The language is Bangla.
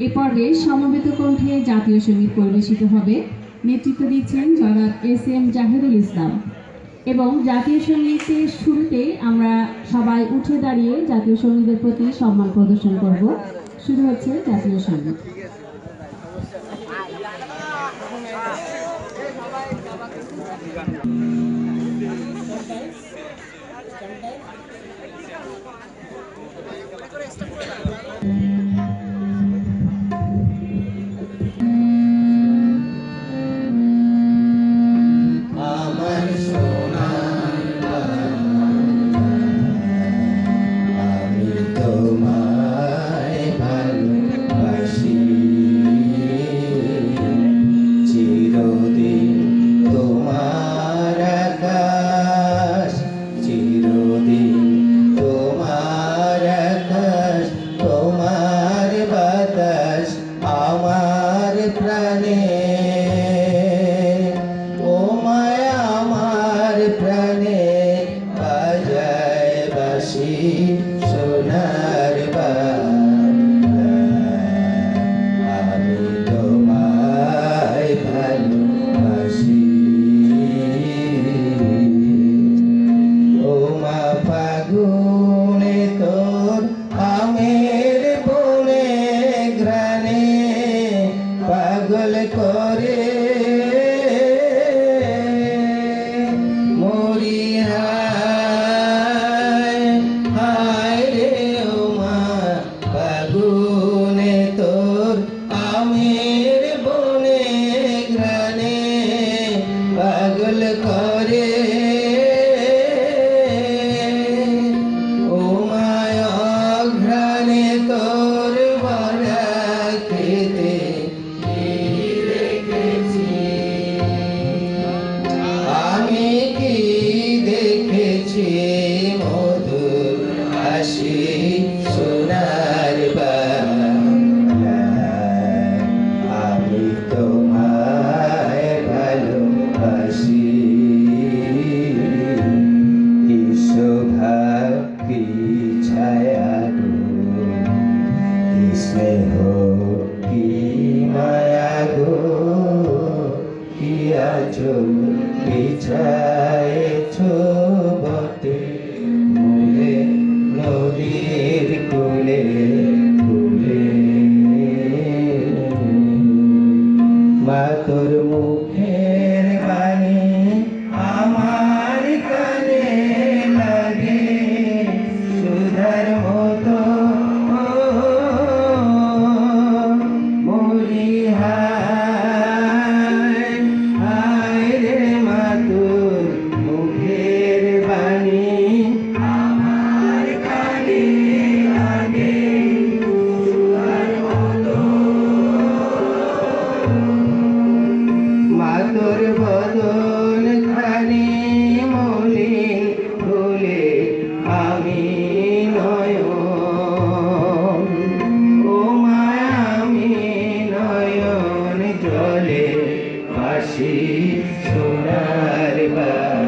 এ পর্বে সমবেত কণ্ঠে জাতীয় সংগীত পরিবেশিত হবে। নেতৃত্ব দিচ্ছেন জনাব এস এম জাহিদুল ইসলাম। এবং জাতীয় সঙ্গীতের শুরুতে আমরা সবাই উঠে দাঁড়িয়ে জাতীয় সঙ্গীতের প্রতি সম্মান প্রদর্শন করব। শুরু হচ্ছে জাতীয় সংগীত। আমার আমার প্রাণে করে মরি হায় হায় রে ও মা ফাগুনে তোর আমের স্নেহ কি মায়া গো কি আচল sunarva